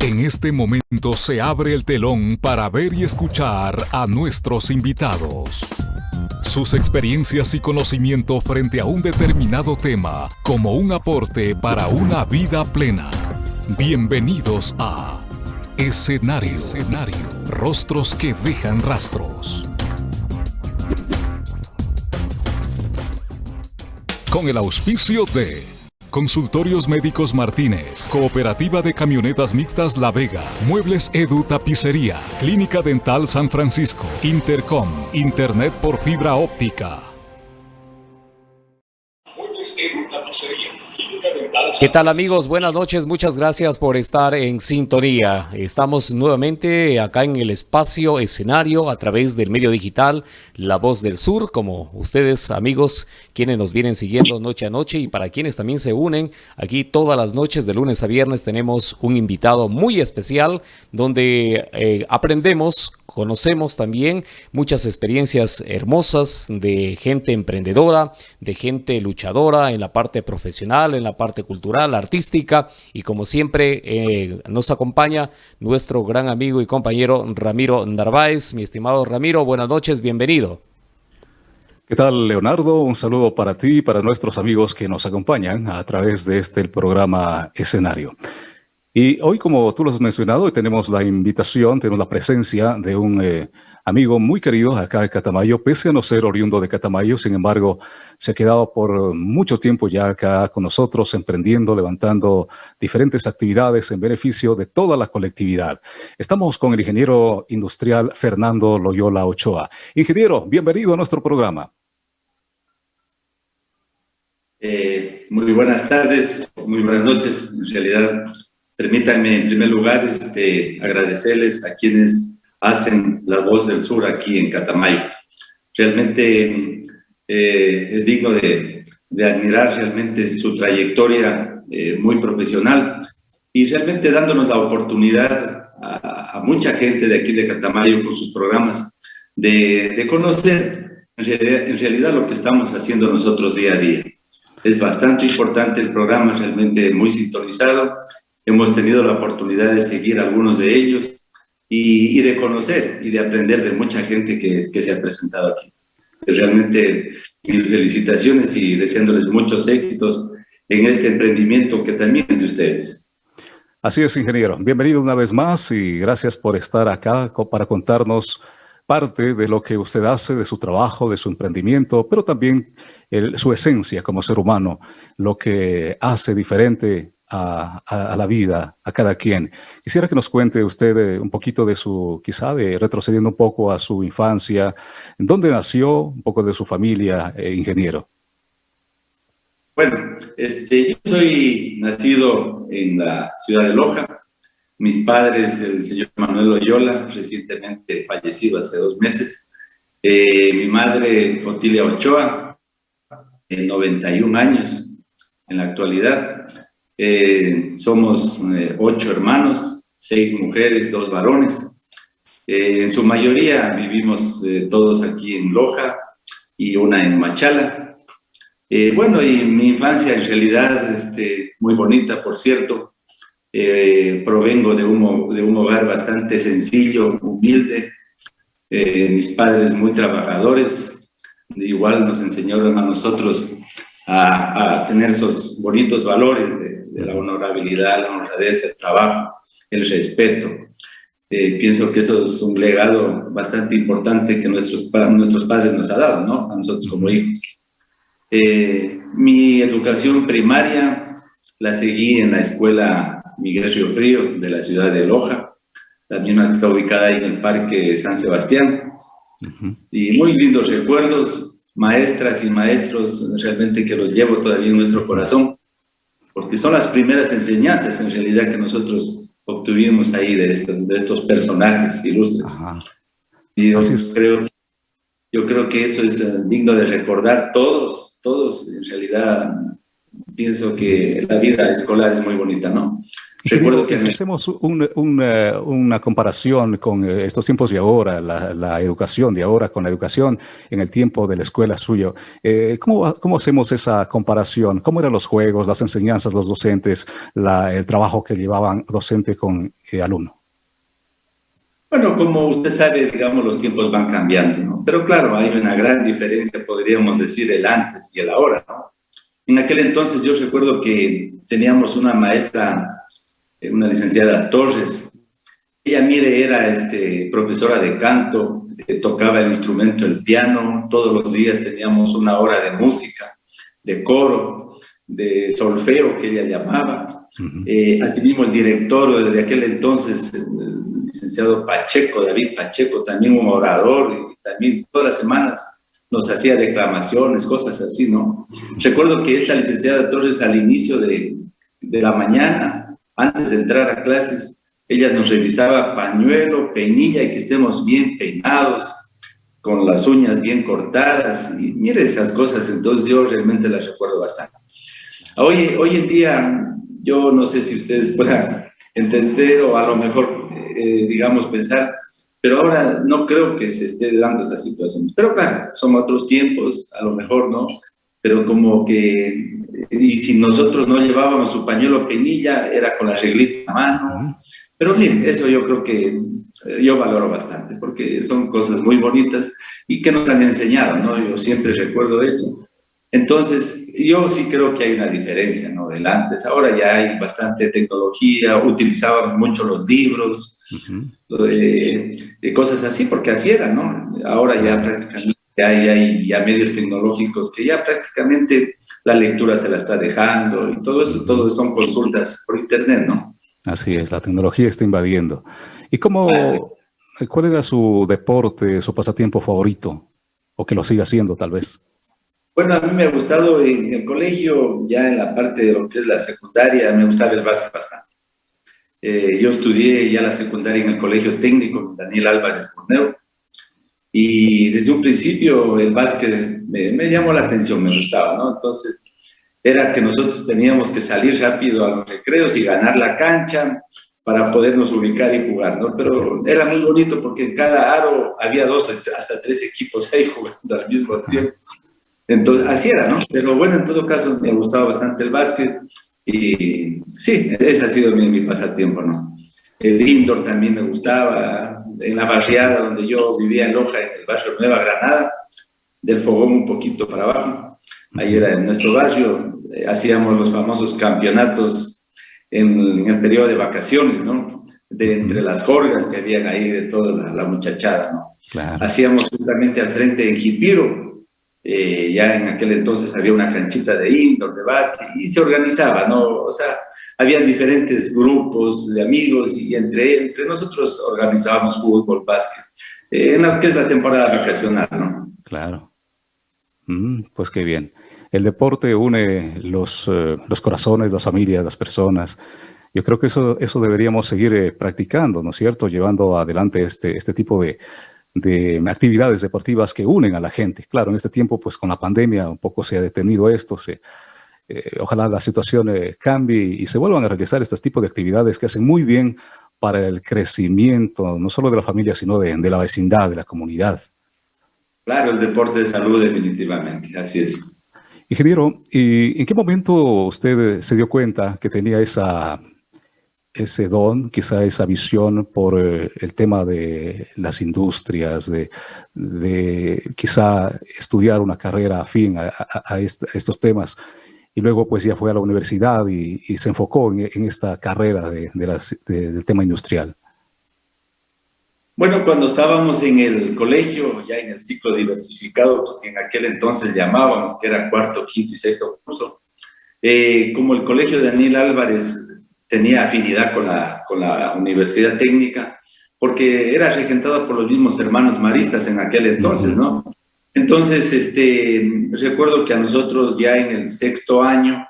En este momento se abre el telón para ver y escuchar a nuestros invitados. Sus experiencias y conocimiento frente a un determinado tema como un aporte para una vida plena. Bienvenidos a Escenario. Escenario. Rostros que dejan rastros. Con el auspicio de Consultorios Médicos Martínez, Cooperativa de Camionetas Mixtas La Vega, Muebles Edu Tapicería, Clínica Dental San Francisco, Intercom, Internet por fibra óptica. ¿Qué tal amigos? Buenas noches, muchas gracias por estar en sintonía. Estamos nuevamente acá en el espacio escenario a través del medio digital La Voz del Sur, como ustedes amigos quienes nos vienen siguiendo noche a noche y para quienes también se unen, aquí todas las noches de lunes a viernes tenemos un invitado muy especial donde eh, aprendemos Conocemos también muchas experiencias hermosas de gente emprendedora, de gente luchadora en la parte profesional, en la parte cultural, artística y como siempre eh, nos acompaña nuestro gran amigo y compañero Ramiro Narváez. Mi estimado Ramiro, buenas noches, bienvenido. ¿Qué tal, Leonardo? Un saludo para ti y para nuestros amigos que nos acompañan a través de este programa Escenario. Y hoy, como tú lo has mencionado, tenemos la invitación, tenemos la presencia de un eh, amigo muy querido acá de Catamayo, pese a no ser oriundo de Catamayo, sin embargo, se ha quedado por mucho tiempo ya acá con nosotros, emprendiendo, levantando diferentes actividades en beneficio de toda la colectividad. Estamos con el ingeniero industrial Fernando Loyola Ochoa. Ingeniero, bienvenido a nuestro programa. Eh, muy buenas tardes, muy buenas noches. En realidad, Permítanme, en primer lugar, este, agradecerles a quienes hacen la voz del sur aquí en Catamayo. Realmente eh, es digno de, admirar realmente su trayectoria eh, muy profesional y realmente dándonos la oportunidad a, mucha gente de aquí de Catamayo con sus programas de, conocer en realidad, en realidad lo que estamos haciendo nosotros día a día. Es bastante importante el programa, realmente muy sintonizado Hemos tenido la oportunidad de seguir algunos de ellos y, de conocer y de aprender de mucha gente que, se ha presentado aquí. Realmente mis felicitaciones y deseándoles muchos éxitos en este emprendimiento que también es de ustedes. Así es, ingeniero. Bienvenido una vez más y gracias por estar acá para contarnos parte de lo que usted hace, de su trabajo, de su emprendimiento, pero también su esencia como ser humano, lo que hace diferente a, la vida, a cada quien. Quisiera que nos cuente usted eh, un poquito de su, quizá de retrocediendo un poco a su infancia, en dónde nació, un poco de su familia, eh, ingeniero. Bueno, este, yo soy nacido en la ciudad de Loja. Mis padres, el señor Manuel Oyola, recientemente fallecido hace dos meses. Eh, mi madre, Otilia Ochoa, en 91 años en la actualidad. Eh, somos eh, ocho hermanos, seis mujeres, dos varones. Eh, en su mayoría vivimos todos aquí en Loja y una en Machala. bueno, y mi infancia en realidad este, muy bonita, por cierto. provengo de un, de un hogar bastante sencillo, humilde. mis padres muy trabajadores. Igual nos enseñaron a nosotros a, a tener esos bonitos valores de, de la honorabilidad, la honradez, el trabajo, el respeto. Eh, pienso que eso es un legado bastante importante que nuestros, nuestros padres nos han dado, ¿no? A nosotros como hijos. Eh, mi educación primaria la seguí en la escuela Miguel Río Frío de la ciudad de Loja, la misma está ubicada ahí en el Parque San Sebastián. Y muy lindos recuerdos, maestras y maestros realmente que los llevo todavía en nuestro corazón porque son las primeras enseñanzas en realidad que nosotros obtuvimos ahí de estos, de estos personajes ilustres. Y yo creo, yo creo que eso es eh, digno de recordar todos, todos en realidad pienso que la vida escolar es muy bonita, ¿no? Recuerdo que si hacemos una comparación con eh, estos tiempos de ahora, la, educación de ahora con la educación en el tiempo de la escuela suyo, eh, ¿cómo, ¿cómo, hacemos esa comparación? ¿Cómo eran los juegos, las enseñanzas, los docentes, el trabajo que llevaban docente con eh, alumno? Bueno, como usted sabe, digamos, los tiempos van cambiando, ¿no? Pero claro, hay una gran diferencia, podríamos decir, el antes y el ahora, ¿no? En aquel entonces yo recuerdo que teníamos una maestra eh, una licenciada Torres. Ella, mire, era este, profesora de canto, eh, tocaba el instrumento, el piano, todos los días teníamos una hora de música, de coro, de solfeo que ella llamaba. Eh, asimismo, el director desde aquel entonces, el licenciado Pacheco, David Pacheco, también un orador, y también todas las semanas nos hacía declamaciones, cosas así, ¿no? Recuerdo que esta licenciada Torres al inicio de, de la mañana antes de entrar a clases, ella nos revisaba pañuelo, peinilla y que estemos bien peinados, con las uñas bien cortadas, y mire esas cosas, entonces yo realmente las recuerdo bastante. Hoy, hoy en día, yo no sé si ustedes puedan entender o a lo mejor, eh, digamos, pensar, pero ahora no creo que se esté dando esa situación. Pero claro, son otros tiempos, a lo mejor, ¿no? Pero como que y si nosotros no llevábamos su pañuelo penilla, era con la reglita en la mano. Pero miren, eso yo creo que eh, yo valoro bastante, porque son cosas muy bonitas y que nos han enseñado, ¿no? Yo siempre recuerdo eso. Entonces, yo sí creo que hay una diferencia, ¿no? Del antes. Ahora ya hay bastante tecnología, utilizaban mucho los libros, eh, cosas así, porque así era, ¿no? Ahora ya prácticamente hay, hay ya medios tecnológicos que ya prácticamente la lectura se la está dejando y todo eso, todo son consultas por internet, ¿no? Así es, la tecnología está invadiendo. ¿Y cómo, cuál era su deporte, su pasatiempo favorito? O que lo siga haciendo, tal vez. Bueno, a mí me ha gustado en el colegio, ya en la parte de lo que es la secundaria, me gustaba el básquet bastante. Eh, yo estudié ya la secundaria en el colegio técnico Daniel Álvarez Borneo, y desde un principio el básquet me, llamó la atención, me gustaba, ¿no? Entonces era que nosotros teníamos que salir rápido a los recreos y ganar la cancha para podernos ubicar y jugar, ¿no? Pero era muy bonito porque en cada aro había dos, hasta tres equipos ahí jugando al mismo tiempo. Entonces, así era, ¿no? Pero bueno, en todo caso me gustaba bastante el básquet y sí, ese ha sido mi, mi pasatiempo, ¿no? El indoor también me gustaba, en la barriada donde yo vivía en Loja, en el barrio Nueva Granada, del Fogón un poquito para abajo. Ahí era en nuestro barrio, eh, hacíamos los famosos campeonatos en, el periodo de vacaciones, ¿no? De entre las jorgas que habían ahí de toda la, muchachada, ¿no? Hacíamos justamente al frente en Jipiro, eh, ya en aquel entonces había una canchita de indoor, de básquet, y se organizaba, ¿no? O sea, había diferentes grupos de amigos y entre, entre nosotros organizábamos fútbol, básquet, eh, en lo que es la temporada vacacional, ¿no? Claro. Mm, pues qué bien. El deporte une los, eh, los corazones, las familias, las personas. Yo creo que eso, eso deberíamos seguir eh, practicando, ¿no es cierto? Llevando adelante este, este tipo de, de actividades deportivas que unen a la gente. Claro, en este tiempo, pues con la pandemia un poco se ha detenido esto, se, eh, ojalá la situación eh, cambie y se vuelvan a realizar este tipo de actividades que hacen muy bien para el crecimiento, no solo de la familia, sino de, la vecindad, de la comunidad. Claro, el deporte de salud definitivamente, así es. Ingeniero, ¿y en qué momento usted se dio cuenta que tenía esa, ese don, quizá esa visión por eh, el tema de las industrias, de, quizá estudiar una carrera afín a estos temas? y luego pues ya fue a la universidad y, se enfocó en, esta carrera de, del tema industrial. Bueno, cuando estábamos en el colegio, ya en el ciclo diversificado, pues, que en aquel entonces llamábamos, que era cuarto, quinto y sexto curso, eh, como el colegio de Daniel Álvarez tenía afinidad con la, con la Universidad Técnica, porque era regentado por los mismos hermanos maristas en aquel entonces, ¿no? Entonces, este, recuerdo que a nosotros ya en el sexto año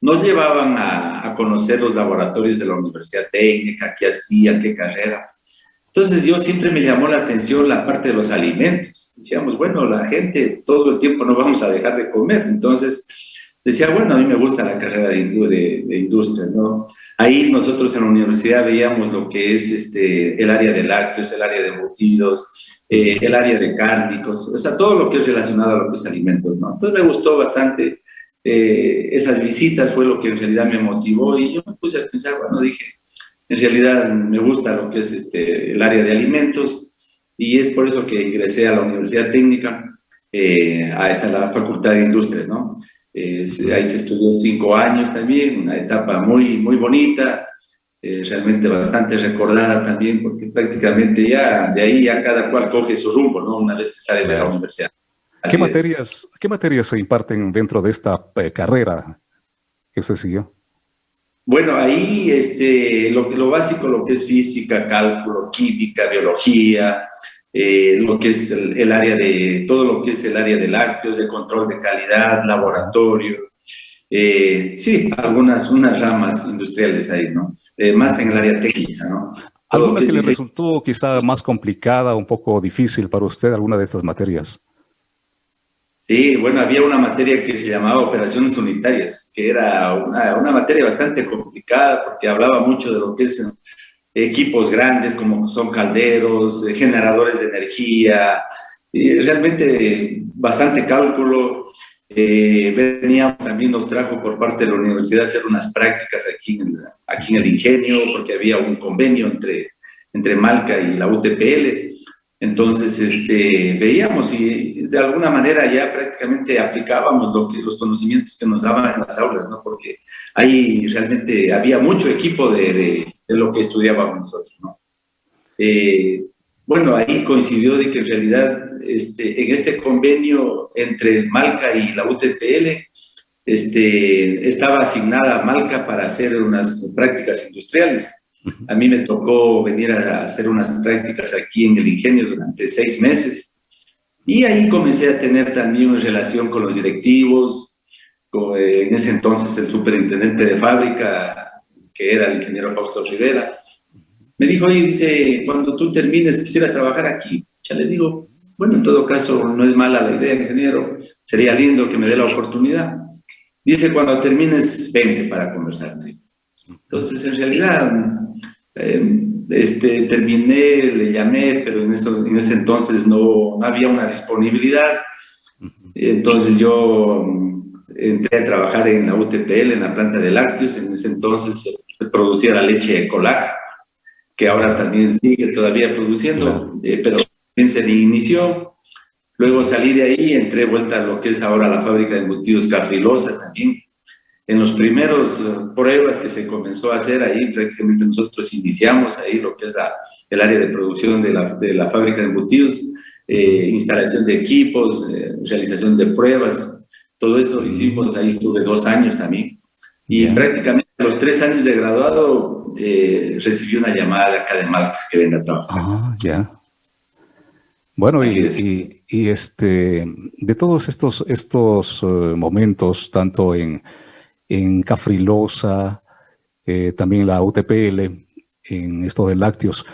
nos llevaban a, conocer los laboratorios de la Universidad Técnica, qué hacían, qué carrera. Entonces yo siempre me llamó la atención la parte de los alimentos. Decíamos, bueno, la gente todo el tiempo no vamos a dejar de comer. Entonces decía, bueno, a mí me gusta la carrera de, de, industria, ¿no? Ahí nosotros en la universidad veíamos lo que es este, el área de lácteos, el área de embutidos, eh, el área de cárnicos, o sea, todo lo que es relacionado a los alimentos, ¿no? Entonces me gustó bastante eh, esas visitas, fue lo que en realidad me motivó y yo me puse a pensar, bueno, dije, en realidad me gusta lo que es este, el área de alimentos y es por eso que ingresé a la Universidad Técnica, eh, a esta la Facultad de Industrias, ¿no? Ahí se estudió cinco años también, una etapa muy, muy bonita, eh, realmente bastante recordada también, porque prácticamente ya de ahí ya cada cual coge su rumbo, ¿no? Una vez que sale de la universidad. ¿Qué materias, ¿Qué materias se imparten dentro de esta eh, carrera que usted siguió? Bueno, ahí este, lo, lo básico, lo que es física, cálculo, química, biología, eh, lo que es el, área de, todo lo que es el área de lácteos, de control de calidad, laboratorio, eh, sí, algunas unas ramas industriales ahí, ¿no? Eh, más en el área técnica, ¿no? ¿Alguna que, le resultó quizá más complicada, un poco difícil para usted, alguna de estas materias? Sí, bueno, había una materia que se llamaba operaciones unitarias, que era una, una materia bastante complicada porque hablaba mucho de lo que es equipos grandes como son calderos, eh, generadores de energía, y realmente bastante cálculo. Eh, veníamos también, nos trajo por parte de la universidad hacer unas prácticas aquí en, aquí en el ingenio, porque había un convenio entre, entre Malca y la UTPL. Entonces, este, veíamos y de alguna manera ya prácticamente aplicábamos lo que, los conocimientos que nos daban en las aulas, ¿no? Porque ahí realmente había mucho equipo de de lo que estudiábamos nosotros, ¿no? Eh, bueno, ahí coincidió de que en realidad este, en este convenio entre Malca y la UTPL este, estaba asignada Malca para hacer unas prácticas industriales. A mí me tocó venir a hacer unas prácticas aquí en el ingenio durante seis meses. Y ahí comencé a tener también una relación con los directivos, con, eh, en ese entonces el superintendente de fábrica, que era el ingeniero Fausto Rivera, me dijo, oye, dice, cuando tú termines, quisieras trabajar aquí. Ya le digo, bueno, en todo caso, no es mala la idea, ingeniero, sería lindo que me dé la oportunidad. Dice, cuando termines, vente para conversar. Entonces, en realidad, eh, este, terminé, le llamé, pero en, eso, en ese entonces no, no había una disponibilidad. Entonces yo entré a trabajar en la UTPL, en la planta de lácteos, en ese entonces producía la leche Ecolaj, que ahora también sigue todavía produciendo, eh, pero se inició. Luego salí de ahí, entré vuelta a lo que es ahora la fábrica de embutidos Cafilosa también. En los primeros eh, pruebas que se comenzó a hacer ahí, prácticamente nosotros iniciamos ahí lo que es la, el área de producción de la, de la fábrica de embutidos, eh, instalación de equipos, realización de pruebas, todo eso hicimos, ahí estuve dos años también. Y prácticamente a los tres años de graduado eh, recibí una llamada de acá de Malca que venga a trabajar. Ah, ya. Bueno, y, y, este, de todos estos, estos eh, momentos, tanto en, en Cafrilosa, eh, también la UTPL, en esto de lácteos,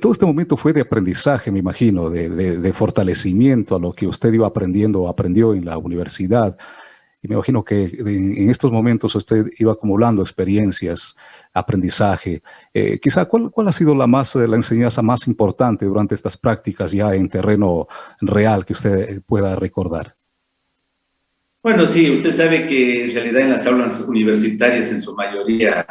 todo este momento fue de aprendizaje, me imagino, de, fortalecimiento a lo que usted iba aprendiendo, aprendió en la universidad. Y me imagino que en, estos momentos usted iba acumulando experiencias, aprendizaje. Eh, quizá, ¿cuál, ¿cuál, ha sido la, más, la enseñanza más importante durante estas prácticas ya en terreno real que usted pueda recordar? Bueno, sí, usted sabe que en realidad en las aulas universitarias en su mayoría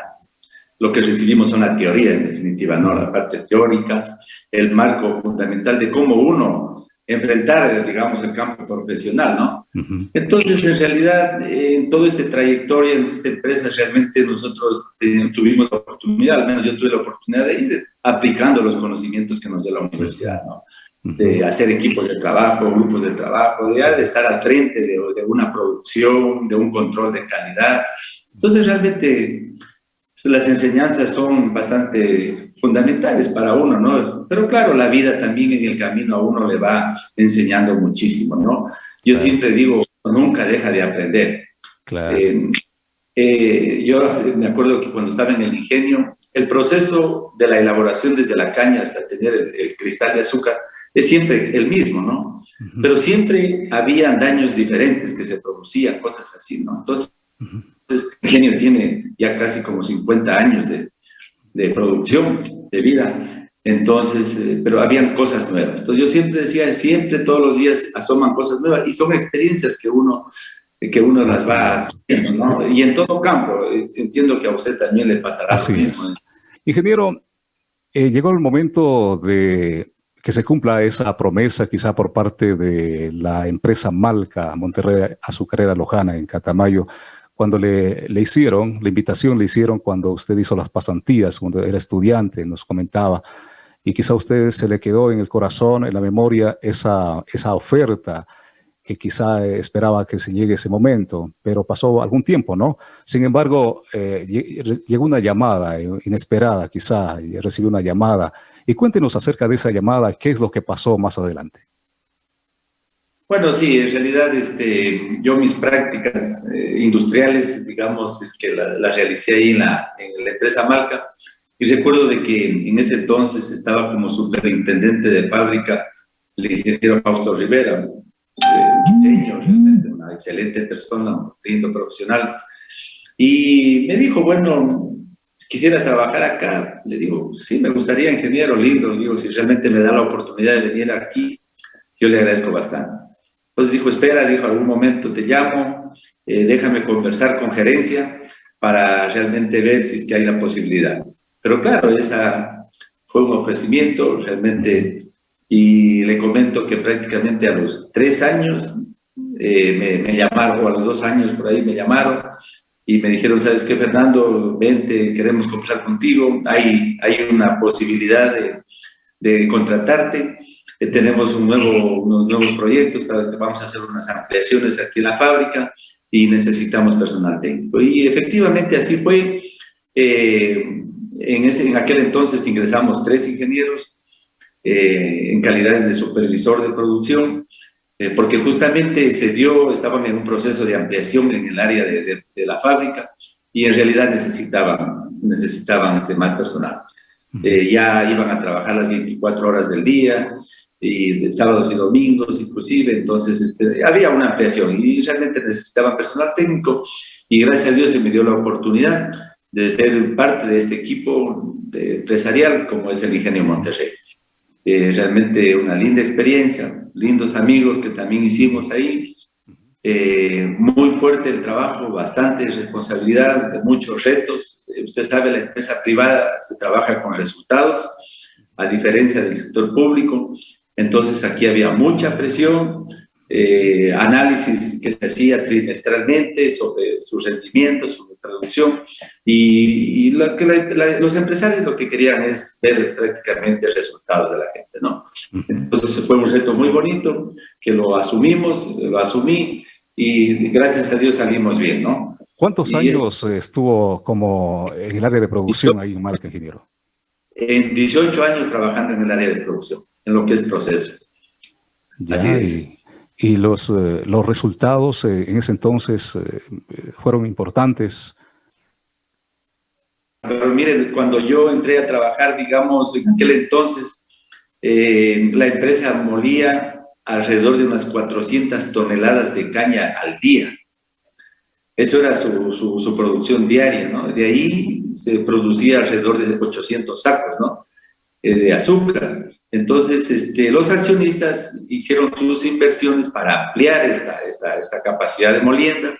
lo que recibimos son la teoría en definitiva, ¿no? La parte teórica, el marco fundamental de cómo uno enfrentar, digamos, el campo profesional, ¿no? Entonces, en realidad, en toda esta trayectoria en esta empresa, realmente nosotros eh, tuvimos la oportunidad, al menos yo tuve la oportunidad de ir aplicando los conocimientos que nos dio la universidad, ¿no? De hacer equipos de trabajo, grupos de trabajo, de, estar al frente de, de una producción, de un control de calidad. Entonces, realmente, las enseñanzas son bastante fundamentales para uno, ¿no? Pero claro, la vida también en el camino a uno le va enseñando muchísimo, ¿no? Yo siempre digo, nunca deja de aprender. Claro. Eh, eh, yo me acuerdo que cuando estaba en el ingenio, el proceso de la elaboración desde la caña hasta tener el, cristal de azúcar es siempre el mismo, ¿no? Pero siempre había daños diferentes que se producían, cosas así, ¿no? Entonces, Entonces, el ingenio tiene ya casi como 50 años de, de producción, de vida. Entonces, eh, pero habían cosas nuevas. Entonces yo siempre decía, siempre todos los días asoman cosas nuevas y son experiencias que uno, que uno las va haciendo, ¿no? Y en todo campo, eh, entiendo que a usted también le pasará Así lo mismo. Es. Ingeniero, eh, llegó el momento de que se cumpla esa promesa quizá por parte de la empresa Malca Monterrey Azucarera Lojana en Catamayo, cuando le, le, hicieron, la invitación le hicieron cuando usted hizo las pasantías, cuando era estudiante, nos comentaba, y quizá a usted se le quedó en el corazón, en la memoria, esa, esa oferta que quizá esperaba que se llegue ese momento, pero pasó algún tiempo, ¿no? Sin embargo, eh, llegó una llamada inesperada, quizá, recibió una llamada. Y cuéntenos acerca de esa llamada, qué es lo que pasó más adelante. Bueno, sí, en realidad este, yo mis prácticas eh, industriales, digamos, es que las la realicé ahí en la, en la empresa Marca, y recuerdo de que en ese entonces estaba como superintendente de fábrica el ingeniero Fausto Rivera, realmente una excelente persona, un lindo profesional. Y me dijo, bueno, ¿quisieras trabajar acá? Le digo, sí, me gustaría, ingeniero, lindo. digo, si realmente me da la oportunidad de venir aquí, yo le agradezco bastante. Entonces dijo, espera, dijo, algún momento te llamo, eh, déjame conversar con gerencia para realmente ver si es que hay la posibilidad. Pero claro, esa fue un ofrecimiento realmente y le comento que prácticamente a los tres años eh, me, llamaron, o a los dos años por ahí me llamaron y me dijeron, ¿sabes qué, Fernando? Vente, queremos conversar contigo, hay, hay una posibilidad de, de contratarte, eh, tenemos un nuevo, unos nuevos proyectos, vamos a hacer unas ampliaciones aquí en la fábrica y necesitamos personal técnico. Y efectivamente así fue. Eh, en, ese, en aquel entonces ingresamos tres ingenieros eh, en calidades de supervisor de producción, eh, porque justamente se dio, estaban en un proceso de ampliación en el área de, de, la fábrica y en realidad necesitaban, necesitaban este, más personal. Eh, ya iban a trabajar las 24 horas del día, y sábados y domingos inclusive, entonces este, había una ampliación y realmente necesitaban personal técnico y gracias a Dios se me dio la oportunidad de ser parte de este equipo empresarial como es el Ingenio Monterrey. Eh, realmente una linda experiencia, lindos amigos que también hicimos ahí, eh, muy fuerte el trabajo, bastante responsabilidad, muchos retos. Eh, usted sabe, la empresa privada se trabaja con resultados, a diferencia del sector público. Entonces aquí había mucha presión, eh, análisis que se hacía trimestralmente sobre sus rendimientos, su producción, y, lo que los empresarios lo que querían es ver prácticamente resultados de la gente, ¿no? Entonces fue un reto muy bonito, que lo asumimos, lo asumí, y gracias a Dios salimos bien, ¿no? ¿Cuántos años estuvo como en el área de producción ahí en Marca Ingeniero? En 18 años trabajando en el área de producción, en lo que es proceso. Ya, Así es y los, eh, los resultados eh, en ese entonces eh, fueron importantes. Pero miren, cuando yo entré a trabajar, digamos, en aquel entonces, la empresa molía alrededor de unas 400 toneladas de caña al día. Eso era su, su, su, producción diaria, ¿no? De ahí se producía alrededor de 800 sacos, ¿no? de azúcar. Entonces, este, los accionistas hicieron sus inversiones para ampliar esta, esta, esta capacidad de molienda.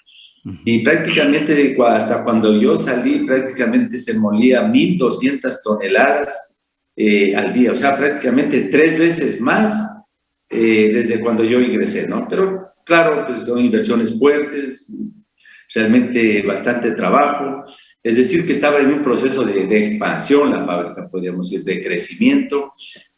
Y prácticamente hasta cuando yo salí, prácticamente se molía 1.200 toneladas eh, al día, o sea, prácticamente tres veces más eh, desde cuando yo ingresé, ¿no? Pero claro, pues son inversiones fuertes, realmente bastante trabajo, es decir, que estaba en un proceso de, de expansión la fábrica, podríamos decir, de crecimiento,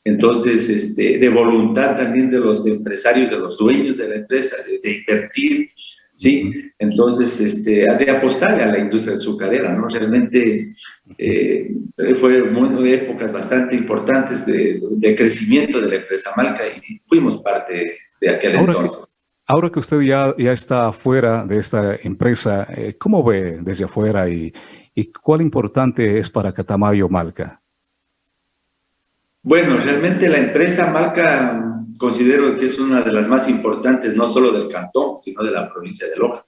entonces, este, de voluntad también de los empresarios, de los dueños de la empresa, de, invertir, ¿sí? Entonces, este, de apostar a la industria azucarera, ¿no? Realmente eh, fue muy, épocas bastante importantes de, de, crecimiento de la empresa Malca y fuimos parte de aquel entonces. ahora que usted ya, ya está fuera de esta empresa, eh, ¿cómo ve desde afuera y, y cuál importante es para Catamayo Malca? Bueno, realmente la empresa Malca considero que es una de las más importantes, no solo del cantón, sino de la provincia de Loja.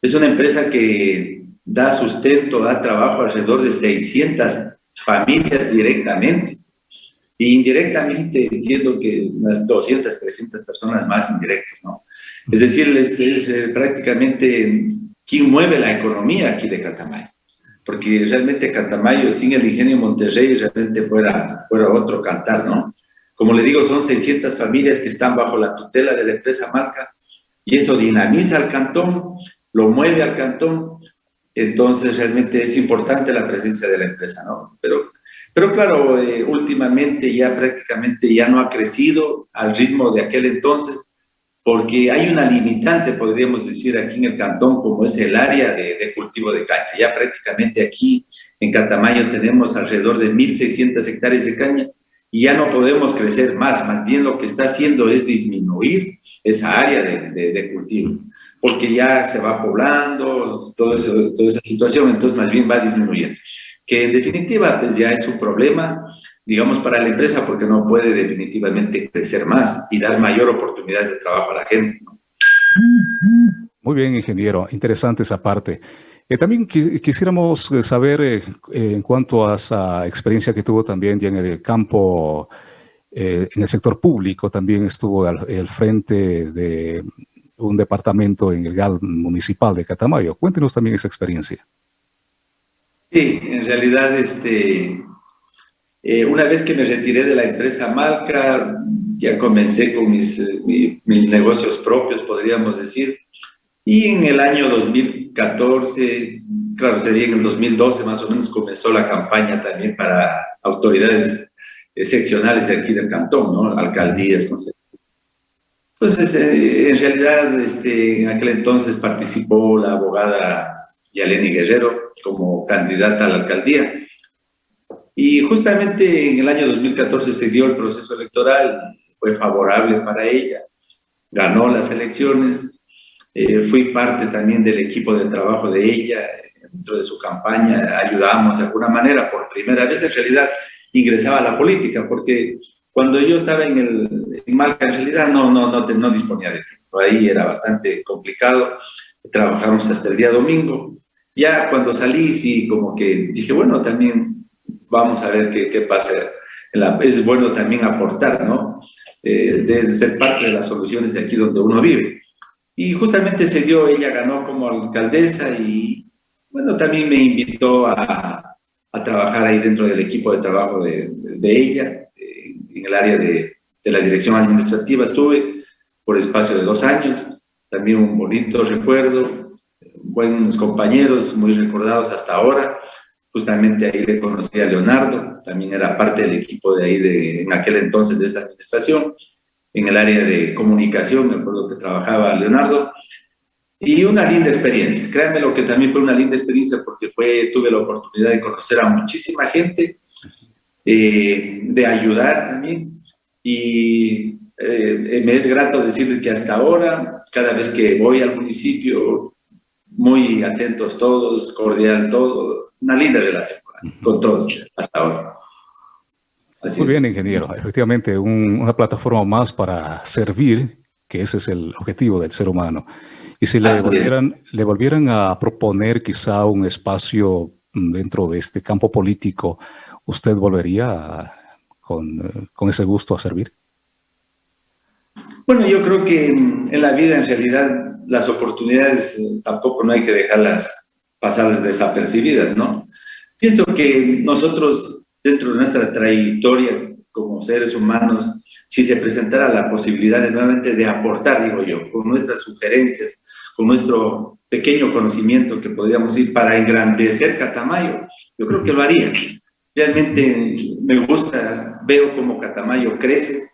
Es una empresa que da sustento, da trabajo a alrededor de 600 familias directamente. Y indirectamente entiendo que unas 200, 300 personas más indirectas, ¿no? Es decir, es, prácticamente quien mueve la economía aquí de Catamayo. Porque realmente Catamayo, sin el ingenio Monterrey, realmente fuera, fuera otro cantar, ¿no? Como le digo, son 600 familias que están bajo la tutela de la empresa Marca y eso dinamiza al cantón, lo mueve al cantón, entonces realmente es importante la presencia de la empresa, ¿no? Pero, pero claro, eh, últimamente ya prácticamente ya no ha crecido al ritmo de aquel entonces, porque hay una limitante, podríamos decir, aquí en el cantón, como es el área de, de cultivo de caña. Ya prácticamente aquí en Catamayo tenemos alrededor de 1.600 hectáreas de caña y ya no podemos crecer más, más bien lo que está haciendo es disminuir esa área de, de, cultivo, porque ya se va poblando, todo eso, toda esa situación, entonces más bien va disminuyendo. Que en definitiva pues ya es un problema, digamos, para la empresa porque no puede definitivamente crecer más y dar mayor oportunidades de trabajo a la gente. Muy bien, ingeniero, interesante esa parte. Eh, también quisiéramos eh, saber eh, en cuanto a esa experiencia que tuvo también ya en el campo, en el sector público, también estuvo al, frente de un departamento en el GAD municipal de Catamayo. Cuéntenos también esa experiencia. Sí, en realidad, este, una vez que me retiré de la empresa Malca, ya comencé con mis, mis negocios propios, podríamos decir, y en el año 2014, claro, sería en el 2012 más o menos, comenzó la campaña también para autoridades seccionales de aquí del cantón, ¿no? Alcaldías, consejos. Pues en realidad, este, en aquel entonces participó la abogada Yaleni Guerrero como candidata a la alcaldía. Y justamente en el año 2014 se dio el proceso electoral, fue favorable para ella, ganó las elecciones, eh, fui parte también del equipo de trabajo de ella, dentro de su campaña, ayudamos de alguna manera, por primera vez en realidad ingresaba a la política, porque cuando yo estaba en, el, en Malca, en realidad no, no, no, no disponía de tiempo, ahí era bastante complicado, trabajamos hasta el día domingo, ya cuando salí sí como que dije, bueno, también vamos a ver qué, qué pasa, es bueno también aportar, ¿no? Eh, de ser parte de las soluciones de aquí donde uno vive. Y justamente se dio, ella ganó como alcaldesa y, bueno, también me invitó a, a trabajar ahí dentro del equipo de trabajo de, de ella, en el área de, de, la dirección administrativa. Estuve por espacio de dos años, también un bonito recuerdo, buenos compañeros, muy recordados hasta ahora. Justamente ahí le conocí a Leonardo, también era parte del equipo de ahí, de, en aquel entonces de esa administración en el área de comunicación, me acuerdo que trabajaba Leonardo, y una linda experiencia. Créanme lo que también fue una linda experiencia porque tuve la oportunidad de conocer a muchísima gente, eh, de ayudar también, y eh, me es grato decirles que hasta ahora, cada vez que voy al municipio, muy atentos todos, cordial todo, una linda relación con todos hasta ahora. Muy bien, ingeniero. Efectivamente, una plataforma más para servir, que ese es el objetivo del ser humano. Y si le volvieran, le volvieran a proponer quizá un espacio dentro de este campo político, ¿usted volvería con, con ese gusto a servir? Bueno, yo creo que en la vida en realidad las oportunidades eh, tampoco no hay que dejarlas pasar desapercibidas, ¿no? Pienso que nosotros dentro de nuestra trayectoria como seres humanos, si se presentara la posibilidad de nuevamente de aportar, digo yo, con nuestras sugerencias, con nuestro pequeño conocimiento que podríamos ir para engrandecer Catamayo, yo creo que lo haría. Realmente me gusta, veo cómo Catamayo crece,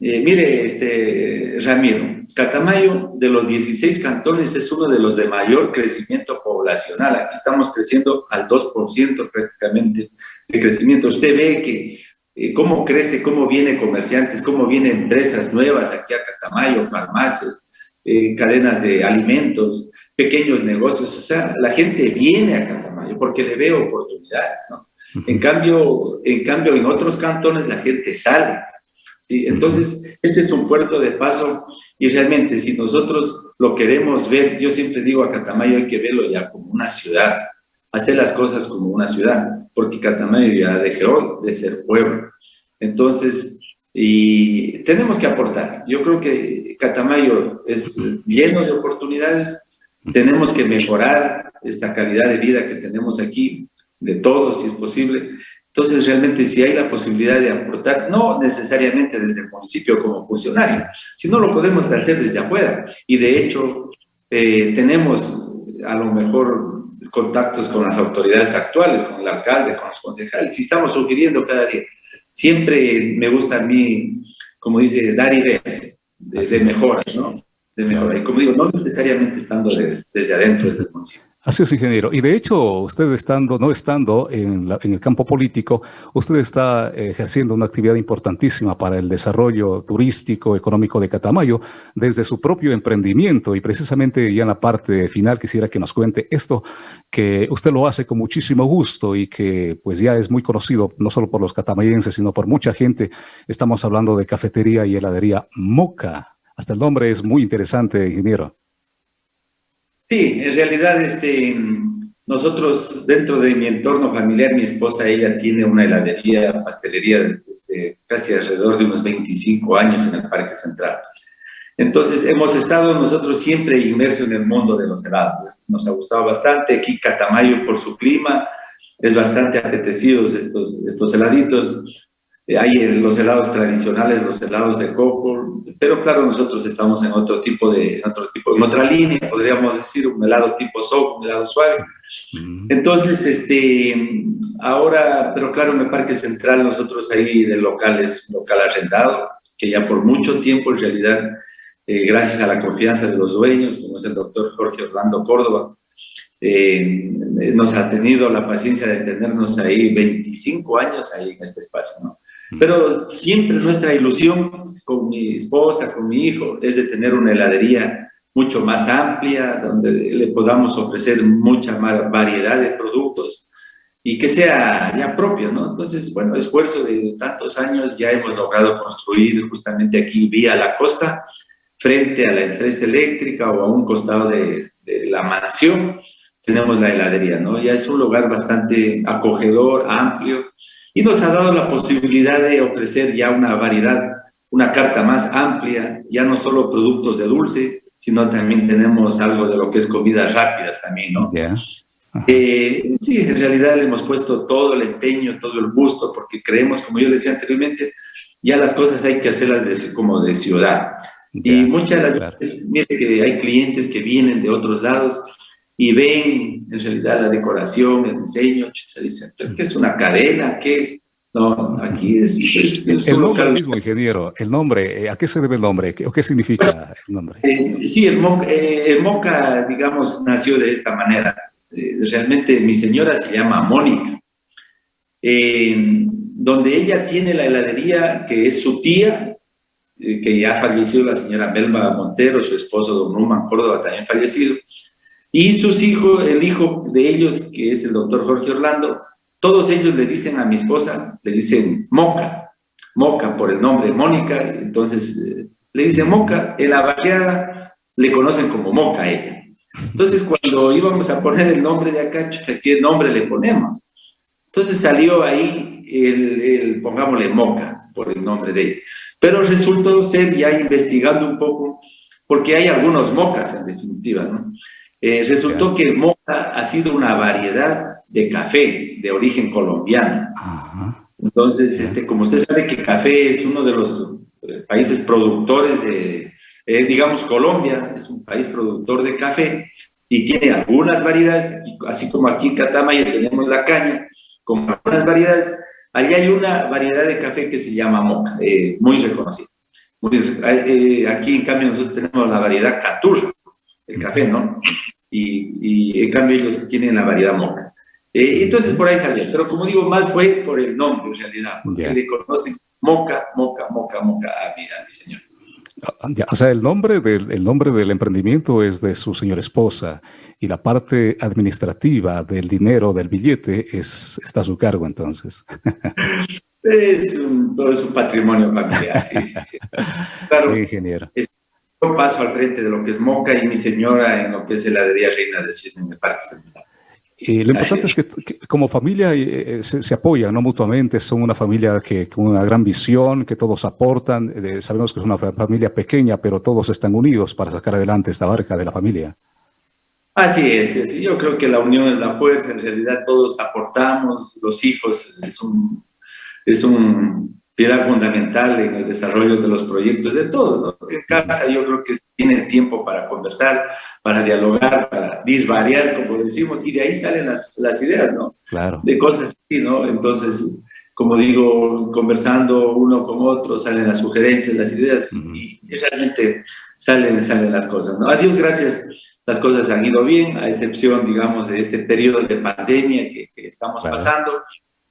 eh, mire, este, Ramiro, Catamayo de los 16 cantones es uno de los de mayor crecimiento poblacional. Aquí estamos creciendo al 2% prácticamente de crecimiento. Usted ve que eh, cómo crece, cómo vienen comerciantes, cómo vienen empresas nuevas aquí a Catamayo, farmacias, eh, cadenas de alimentos, pequeños negocios. O sea, la gente viene a Catamayo porque le ve oportunidades, ¿no? En cambio, en cambio, en otros cantones la gente sale ¿sí? Entonces, este es un puerto de paso y realmente si nosotros lo queremos ver, yo siempre digo a Catamayo hay que verlo ya como una ciudad, hacer las cosas como una ciudad, porque Catamayo ya dejó de ser pueblo. Entonces, y tenemos que aportar. Yo creo que Catamayo es lleno de oportunidades, tenemos que mejorar esta calidad de vida que tenemos aquí, de todos, si es posible. Entonces, realmente, si hay la posibilidad de aportar, no necesariamente desde el municipio como funcionario, sino lo podemos hacer desde afuera. Y de hecho, eh, tenemos a lo mejor contactos con las autoridades actuales, con el alcalde, con los concejales, y estamos sugiriendo cada día. Siempre me gusta a mí, como dice, dar ideas de, de mejoras, ¿no? De mejoras. Y como digo, no necesariamente estando desde adentro, desde el municipio. Así es, ingeniero. Y de hecho, usted estando, no estando en, el campo político, usted está ejerciendo una actividad importantísima para el desarrollo turístico, económico de Catamayo, desde su propio emprendimiento. Y precisamente ya en la parte final quisiera que nos cuente esto, que usted lo hace con muchísimo gusto y que pues ya es muy conocido, no solo por los catamayenses, sino por mucha gente. Estamos hablando de cafetería y heladería Moca. Hasta el nombre es muy interesante, ingeniero. Sí, en realidad este, nosotros dentro de mi entorno familiar, mi esposa, ella tiene una heladería, pastelería desde casi alrededor de unos 25 años en el Parque Central. Entonces hemos estado nosotros siempre inmersos en el mundo de los helados. Nos ha gustado bastante. Aquí Catamayo por su clima es bastante apetecidos estos, estos heladitos. Eh, hay los helados tradicionales, los helados de coco, pero claro, nosotros estamos en otro tipo de, otro tipo, en otra línea, podríamos decir, un helado tipo soft, un helado suave. Mm. Entonces, este, ahora, pero claro, en el Parque Central nosotros ahí de locales, local arrendado, que ya por mucho tiempo en realidad, eh, gracias a la confianza de los dueños, como es el doctor Jorge Orlando Córdoba, eh, nos ha tenido la paciencia de tenernos ahí 25 años ahí en este espacio, ¿no? Pero siempre nuestra ilusión con mi esposa, con mi hijo, es de tener una heladería mucho más amplia, donde le podamos ofrecer mucha más variedad de productos y que sea ya propio, ¿no? Entonces, bueno, esfuerzo de tantos años ya hemos logrado construir justamente aquí vía la costa, frente a la empresa eléctrica o a un costado de, de la mansión, tenemos la heladería, ¿no? Ya es un lugar bastante acogedor, amplio, y nos ha dado la posibilidad de ofrecer ya una variedad, una carta más amplia, ya no solo productos de dulce, sino también tenemos algo de lo que es comidas rápidas también, ¿no? Eh, sí, en realidad le hemos puesto todo el empeño, todo el gusto, porque creemos, como yo decía anteriormente, ya las cosas hay que hacerlas de, como de ciudad. y muchas de las veces, mire que hay clientes que vienen de otros lados y ven en realidad la decoración, el diseño, se dicen, ¿qué es una cadena? ¿Qué es? No, aquí es... el nombre mismo, ingeniero, el nombre, eh, ¿a qué se debe el nombre? ¿O qué significa el nombre? Eh, sí, el, Moca, eh, el Moca, digamos, nació de esta manera. realmente mi señora se llama Mónica, donde ella tiene la heladería que es su tía, que ya falleció la señora Melba Montero, su esposo don Numan Córdoba también fallecido, y sus hijos, el hijo de ellos, que es el doctor Jorge Orlando, todos ellos le dicen a mi esposa, le dicen Moca, Moca por el nombre Mónica, entonces eh, le dicen Moca, en la barriada le conocen como Moca a ella. Entonces cuando íbamos a poner el nombre de acá, ¿qué nombre le ponemos? Entonces salió ahí el, el, pongámosle Moca, por el nombre de ella. Pero resultó ser ya investigando un poco, porque hay algunos mocas en definitiva, ¿no? Eh, resultó que moca ha sido una variedad de café de origen colombiano. Entonces, este, como usted sabe que café es uno de los eh, países productores de, eh, digamos, Colombia es un país productor de café y tiene algunas variedades, así como aquí en Catamayo tenemos la caña, con algunas variedades, allí hay una variedad de café que se llama moca, muy reconocida. aquí, en cambio, nosotros tenemos la variedad caturra, el café, ¿no? y, en cambio ellos tienen la variedad moca. Eh, entonces por ahí salió, pero como digo, más fue por el nombre en realidad, porque le conocen moca, moca, moca, moca a mi, a mi señor. Ah, o sea, el nombre, del, el nombre del emprendimiento es de su señora esposa y la parte administrativa del dinero, del billete, es, está a su cargo entonces. Es un, todo es un patrimonio familiar, sí, sí, sí. Claro, ingeniero. Yo paso al frente de lo que es Moca y mi señora en lo que es heladería Reina del Cisne en el Parque Central. Lo importante es que, como familia eh, eh, se, apoyan ¿no? mutuamente, son una familia que, con una gran visión, que todos aportan. sabemos que es una familia pequeña, pero todos están unidos para sacar adelante esta barca de la familia. Así es, yo creo que la unión es la fuerza, en realidad todos aportamos, los hijos es un, es un piedra fundamental en el desarrollo de los proyectos de todos. En casa yo creo que tiene tiempo para conversar, para dialogar, para disvariar, como decimos, y de ahí salen las, las ideas, ¿no? Claro. De cosas así, ¿no? Entonces, como digo, conversando uno con otro, salen las sugerencias, las ideas, y, realmente salen, salen las cosas, ¿no? A Dios gracias, las cosas han ido bien, a excepción, digamos, de este periodo de pandemia que, estamos pasando,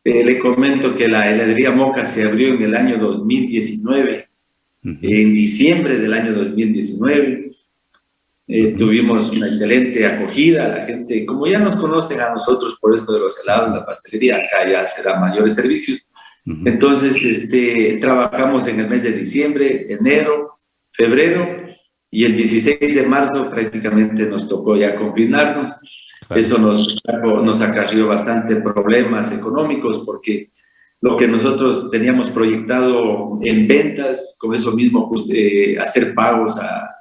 eh, le comento que la heladería Moca se abrió en el año 2019, en diciembre del año 2019. Eh, tuvimos una excelente acogida, la gente, como ya nos conocen a nosotros por esto de los helados, la pastelería, acá ya se dan mayores servicios. Entonces, este, trabajamos en el mes de diciembre, enero, febrero, y el 16 de marzo prácticamente nos tocó ya confinarnos. Eso nos, nos acarrió bastante problemas económicos porque lo que nosotros teníamos proyectado en ventas, con eso mismo pues, eh, hacer pagos a,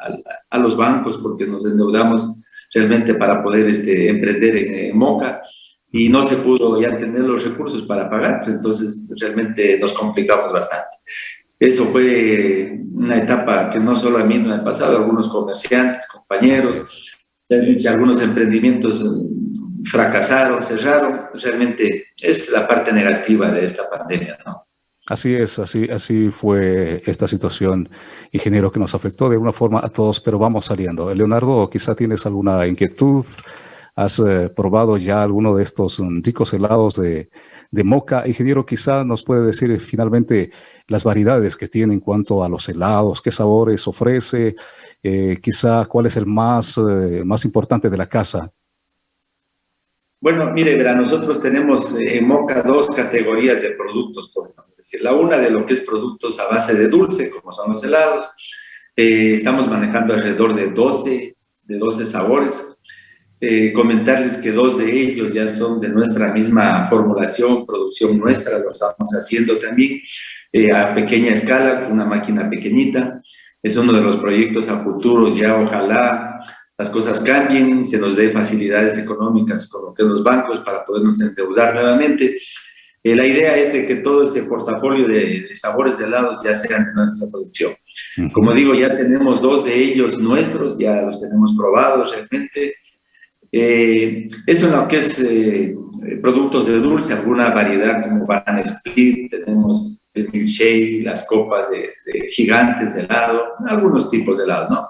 a, los bancos porque nos endeudamos realmente para poder este, emprender en, Moca y no se pudo ya tener los recursos para pagar, entonces realmente nos complicamos bastante. Eso fue una etapa que no solo a mí me ha pasado, algunos comerciantes, compañeros, algunos emprendimientos fracasaron, cerraron, realmente es la parte negativa de esta pandemia, ¿no? Así es, así, así fue esta situación, ingeniero, que nos afectó de una forma a todos, pero vamos saliendo. Leonardo, quizá tienes alguna inquietud, has eh, probado ya alguno de estos ricos helados de, de moca. Ingeniero, quizá nos puede decir finalmente las variedades que tiene en cuanto a los helados, qué sabores ofrece, eh, quizá cuál es el más, eh, más importante de la casa. Bueno, mire, verá, nosotros tenemos eh, en Moca dos categorías de productos, por decir. La una de lo que es productos a base de dulce, como son los helados. estamos manejando alrededor de 12, de 12 sabores. comentarles que dos de ellos ya son de nuestra misma formulación, producción nuestra, lo estamos haciendo también a pequeña escala, con una máquina pequeñita es uno de los proyectos a futuros, ya ojalá las cosas cambien, se nos dé facilidades económicas con lo que los bancos para podernos endeudar nuevamente. Eh, la idea es de que todo ese portafolio de, sabores de helados ya sean de nuestra producción. Como digo, ya tenemos dos de ellos nuestros, ya los tenemos probados realmente. Eh, eso en lo que es eh, productos de dulce, alguna variedad como banana split, tenemos el milkshake, las copas de, gigantes de helado, algunos tipos de helado, ¿no?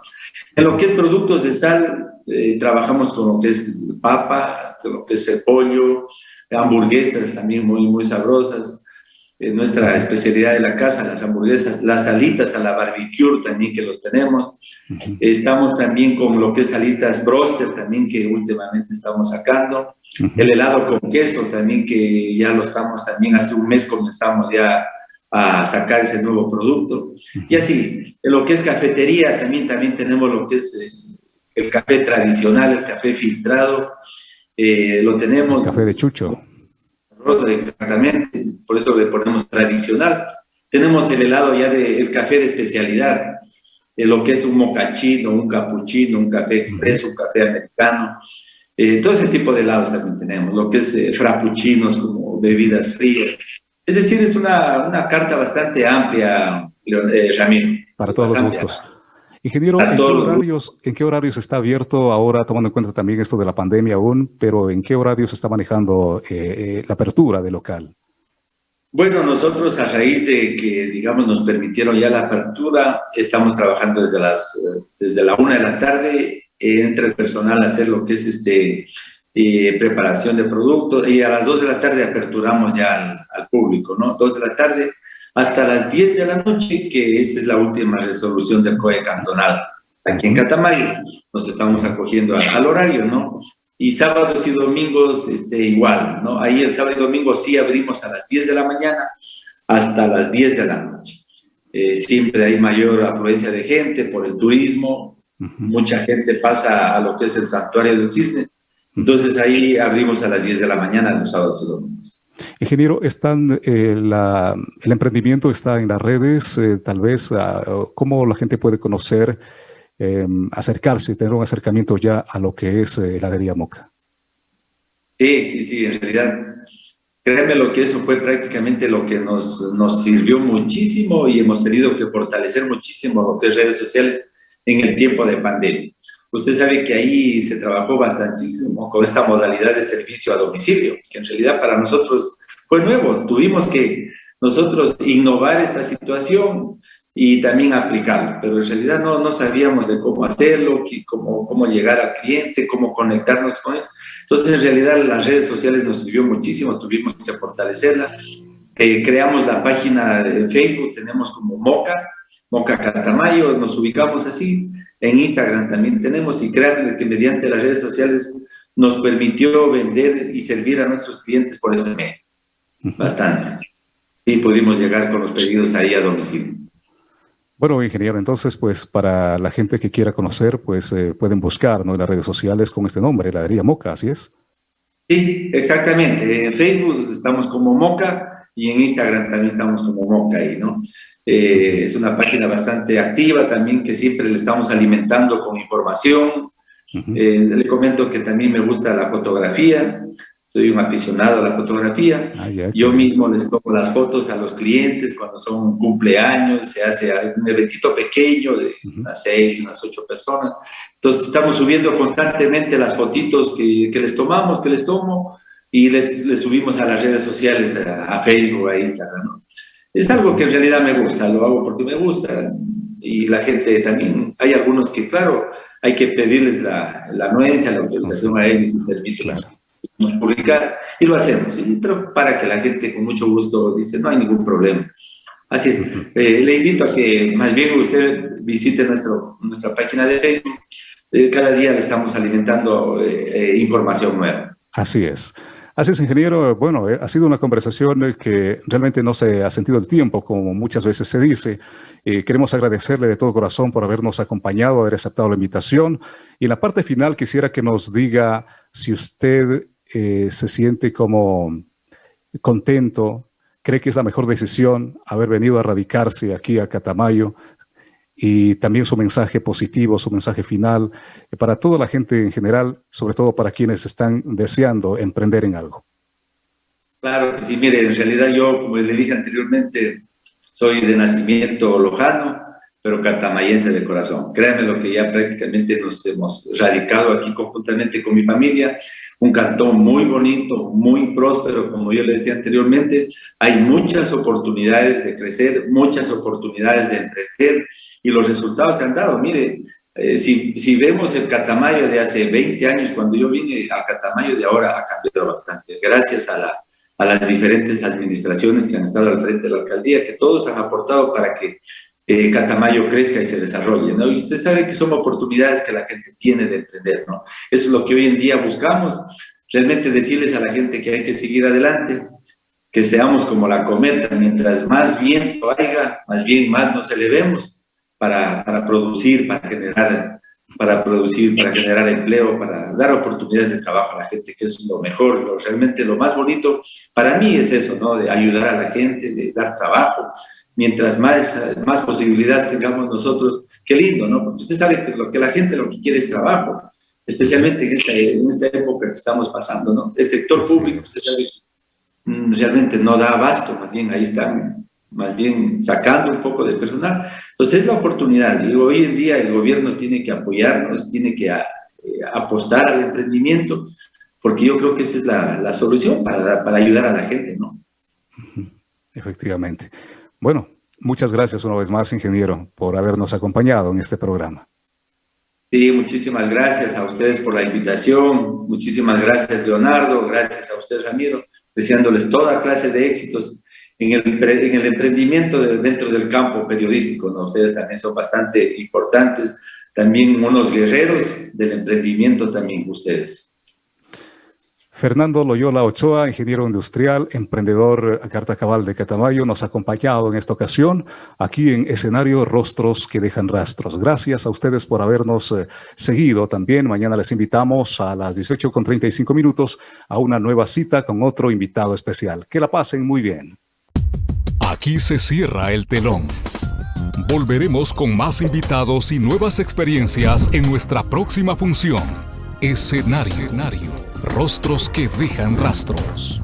En lo que es productos de sal, eh, trabajamos con lo que es papa, con lo que es el pollo, hamburguesas también muy, muy sabrosas. nuestra especialidad de la casa, las hamburguesas, las salitas a la barbecue también que los tenemos. Estamos también con lo que es salitas broster también que últimamente estamos sacando. El helado con queso también que ya lo estamos también, hace un mes comenzamos ya a sacar ese nuevo producto. Y así, en lo que es cafetería, también, también tenemos lo que es eh, el, café tradicional, el café filtrado, eh, lo tenemos... café de chucho. Exactamente, por eso le ponemos tradicional. Tenemos el helado ya de el café de especialidad, eh, lo que es un mocachino, un capuchino, un café expreso, un café americano. todo ese tipo de helados también tenemos, lo que es frappuccinos como bebidas frías, es decir, es una, una carta bastante amplia, eh, Ramiro. Para todos los gustos. Ingeniero, ¿en qué, horarios, ¿en qué, horarios, está abierto ahora, tomando en cuenta también esto de la pandemia aún, pero en qué horarios está manejando eh, eh, la apertura del local? Bueno, nosotros a raíz de que, digamos, nos permitieron ya la apertura, estamos trabajando desde, las, desde la una de la tarde, entre el personal a hacer lo que es este, preparación de productos, y a las 2 de la tarde aperturamos ya al, público, ¿no? 2 de la tarde hasta las 10 de la noche, que esa es la última resolución del COE cantonal. Aquí en Catamayo nos estamos acogiendo al, horario, ¿no? Y sábados y domingos este, igual, ¿no? Ahí el sábado y domingo sí abrimos a las 10 de la mañana hasta las 10 de la noche. Eh, siempre hay mayor afluencia de gente por el turismo, mucha gente pasa a lo que es el santuario del cisne, entonces ahí abrimos a las 10 de la mañana los sábados y domingos. Ingeniero, están, eh, el emprendimiento está en las redes, eh, tal vez, ah, ¿cómo la gente puede conocer, em, acercarse, tener un acercamiento ya a lo que es heladería Moca? Sí, sí, sí, en realidad Créeme lo que eso fue prácticamente lo que nos, nos sirvió muchísimo y hemos tenido que fortalecer muchísimo lo que es redes sociales en el tiempo de pandemia. Usted sabe que ahí se trabajó bastantísimo con esta modalidad de servicio a domicilio, que en realidad para nosotros fue nuevo. Tuvimos que nosotros innovar esta situación y también aplicarlo, pero en realidad no, no sabíamos de cómo hacerlo, cómo, cómo llegar al cliente, cómo conectarnos con él. Entonces, en realidad, las redes sociales nos sirvió muchísimo, tuvimos que fortalecerla. Eh, creamos la página de Facebook, tenemos como Moca, Moca Catamayo, nos ubicamos así. En Instagram también tenemos y créanme que mediante las redes sociales nos permitió vender y servir a nuestros clientes por ese medio. Bastante. Sí, pudimos llegar con los pedidos ahí a domicilio. Bueno, ingeniero, entonces, pues para la gente que quiera conocer, pues eh, pueden buscar en las redes sociales con este nombre, Heladería Moca, ¿así es? Sí, exactamente. En Facebook estamos como Moca y en Instagram también estamos como Moca ahí, ¿no? Eh, es una página bastante activa también que siempre le estamos alimentando con información. Eh, le comento que también me gusta la fotografía, soy un aficionado a la fotografía. Ah, Yo mismo les tomo las fotos a los clientes cuando son cumpleaños, se hace un eventito pequeño de unas seis, unas ocho personas. Entonces estamos subiendo constantemente las fotitos que, que les tomamos, que les tomo, y les, les subimos a las redes sociales, a, Facebook, a Instagram. Es algo que en realidad me gusta, lo hago porque me gusta. Y la gente también, hay algunos que, claro, hay que pedirles la, la anuencia, la autorización a ellos y permitirles publicar y lo hacemos, pero para que la gente con mucho gusto dice, no hay ningún problema. Así es. Eh, le invito a que más bien usted visite nuestro, nuestra página de Facebook. Eh, cada día le estamos alimentando eh, información nueva. Así es. Así es, ingeniero. Bueno, ha sido una conversación que realmente no se ha sentido el tiempo, como muchas veces se dice. queremos agradecerle de todo corazón por habernos acompañado, haber aceptado la invitación. Y en la parte final quisiera que nos diga si usted eh, se siente como contento, cree que es la mejor decisión haber venido a radicarse aquí a Catamayo y también su mensaje positivo, su mensaje final eh, para toda la gente en general, sobre todo para quienes están deseando emprender en algo. Claro que sí, mire, en realidad yo, como le dije anteriormente, soy de nacimiento lojano, pero catamayense de corazón. Créanme lo que ya prácticamente nos hemos radicado aquí conjuntamente con mi familia un cantón muy bonito, muy próspero, como yo le decía anteriormente. Hay muchas oportunidades de crecer, muchas oportunidades de emprender y los resultados se han dado. Mire, eh, si, si, vemos el Catamayo de hace 20 años, cuando yo vine a Catamayo de ahora, ha cambiado bastante. Gracias a, la, a las diferentes administraciones que han estado al frente de la alcaldía, que todos han aportado para que eh, Catamayo crezca y se desarrolle, ¿no? Y usted sabe que son oportunidades que la gente tiene de emprender, ¿no? Eso es lo que hoy en día buscamos, realmente decirles a la gente que hay que seguir adelante, que seamos como la cometa, mientras más viento haya, más bien más nos elevemos para, para producir, para generar, para producir, para generar empleo, para dar oportunidades de trabajo a la gente, que es lo mejor, lo, realmente lo más bonito para mí es eso, ¿no? De ayudar a la gente, de dar trabajo, mientras más, más posibilidades tengamos nosotros, qué lindo, ¿no? Porque usted sabe que lo que la gente lo que quiere es trabajo, especialmente en esta, en esta época que estamos pasando, ¿no? El sector público, usted sabe mm, realmente no da abasto, más bien ahí están, más bien sacando un poco de personal. Entonces es la oportunidad, y hoy en día el gobierno tiene que apoyarnos, tiene que eh, apostar al emprendimiento, porque yo creo que esa es la, la solución para, para ayudar a la gente, ¿no? Efectivamente. Bueno, muchas gracias una vez más, ingeniero, por habernos acompañado en este programa. Sí, muchísimas gracias a ustedes por la invitación. Muchísimas gracias, Leonardo. Gracias a ustedes, Ramiro. Deseándoles toda clase de éxitos en el, en el emprendimiento dentro del campo periodístico. ¿no? Ustedes también son bastante importantes. También unos guerreros del emprendimiento también ustedes. Fernando Loyola Ochoa, ingeniero industrial, emprendedor a carta cabal de Catamayo, nos ha acompañado en esta ocasión aquí en escenario Rostros que dejan rastros. Gracias a ustedes por habernos eh, seguido también. Mañana les invitamos a las 18.35 minutos a una nueva cita con otro invitado especial. Que la pasen muy bien. Aquí se cierra el telón. Volveremos con más invitados y nuevas experiencias en nuestra próxima función. Escenario. Escenario. Rostros que dejan rastros.